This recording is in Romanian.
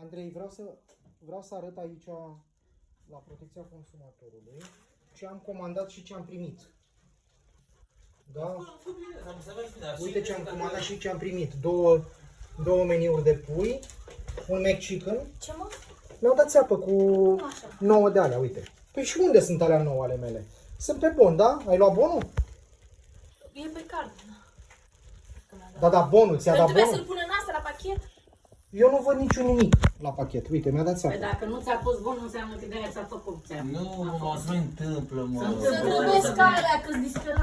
Andrei, vreau să, vreau să arăt aici la protecția consumatorului ce am comandat și ce am primit. Da? Am înțeles bine, dar Uite și- ce am comandat și ce am primit. Două, două meniuri de pui, un McChicken. Ce mă? Mi-au dat țeapă cu Așa. 9 de alea, uite. Păi și unde sunt alea 9 ale mele? Sunt pe bon, da? Ai luat bonul? E pe card. Că mi-a dat. Da, da, bonul, ți-a Păi dat trebuie bonul? să-l pună în asta la pachet? Eu nu văd niciun nimic la pachet. Uite, mi-a dat Păi țeapă. dacă nu ți-a pus bun, înseamnă că de-aia ți-a făcut țeapă. Nu, mă, se mai întâmplă, mă. Să trebuie scalea că-s disperat.